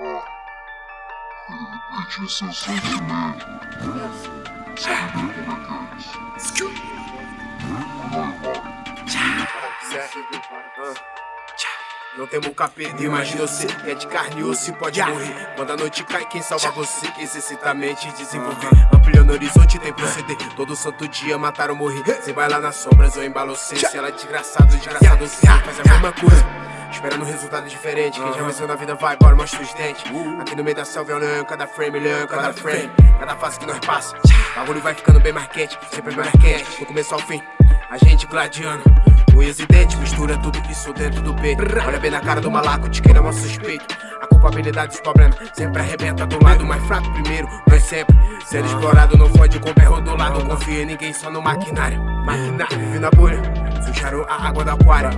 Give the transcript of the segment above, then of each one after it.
Seu. Sabe bem como é que é isso? Não temos o perder, imagina você que é de carne e osso e pode morrer. Quando a noite cai, quem salva você? Exercita a mente e desenvolver. Ampliando o horizonte tem proceder. Todo santo dia matar ou morrer. Você vai lá nas sombras ou embalo você. Se ela é desgraçado, desgraçado você faz a mesma coisa Esperando um resultado diferente Quem já venceu na vida vai, bora, mostra os dentes. Aqui no meio da selva é olhando cada frame, olhando cada frame. Cada fase que nós passa Bagulho vai ficando bem marquete, sempre bem marquete Do começo ao fim, a gente gladiando. Unhas e dentes, mistura tudo isso dentro do peito. Olha bem na cara do malaco, te queira mal suspeito A culpabilidade dos problemas sempre arrebenta do lado mais fraco primeiro Nós sempre. Sendo explorado, não fode com berro do lado. Confia em ninguém, só no maquinário. Maquinário, vive na bolha Sujaram a água da aquário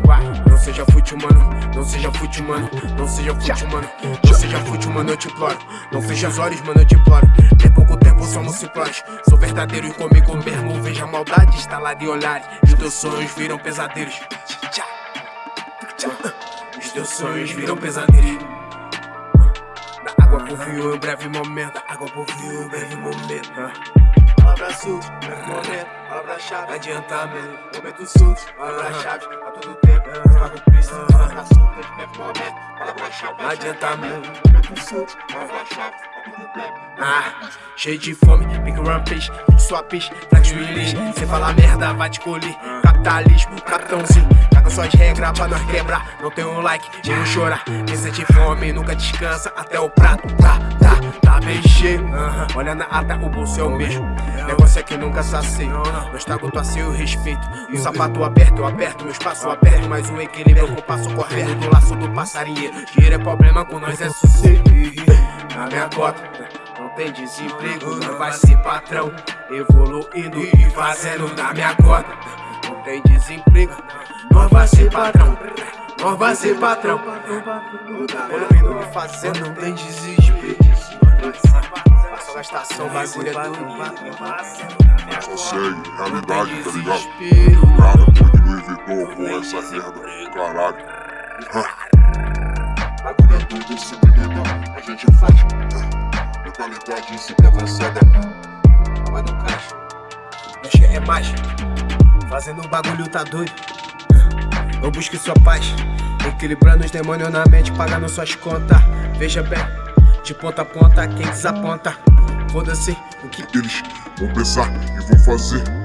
Não seja fute humano, não seja fute humano Não seja fute humano, não seja fute humano, eu te imploro. Não feche os olhos, mano, eu te imploro. Tem pouco tempo, somos simplórios Sou verdadeiro e comigo mesmo Veja a maldade instalada em olhares. Os teus sonhos viram pesadelos. Os teus sonhos viram pesadelos água em um breve momento. Água em um breve momento. Palavra suja, breve momento. Palavra-chave, adiantamento. Momento sujo, palavra-chave A todo tempo, pago preciso Palavra suja, breve momento. Palavra-chave, adiantamento. Momento sujo, palavra-chave ah, cheio de fome, big rampage, sua peixe, flex release. Cê fala merda, vai te colher, capitalismo, capitãozinho Caga suas regras pra nós quebrar, não tem um like, um chorar. Quem sente fome nunca descansa, até o prato tá, tá, tá Olha na ata, o bolso é o mesmo, negócio é que nunca sacia Não estrago tua e o respeito, o sapato aberto, eu aperto, meu espaço aberto Mas o equilíbrio que eu passo correndo do laço do passarinheiro Dinheiro é problema, com nós é sossego na minha cota Não tem desemprego, não vai ser patrão. Evoluindo e fazendo na minha cota. Não tem desemprego, não vai ser patrão. Não vai ser patrão. Evoluindo e fazendo, não tem desespero Gastação, bagulho é do Só segue, realidade, tá ligado? Nada, de Louis Vuitton com essa merda, caralho Bagulho é tudo, se a gente faz Mentalidade sempre avançada Vai no caixa Mexe é mais Fazendo o bagulho tá doido Eu busque sua paz Equilibrando os demônios na mente Pagando suas contas Veja bem De ponta a ponta Quem desaponta Foda-se. O que eles vão pensar e vão fazer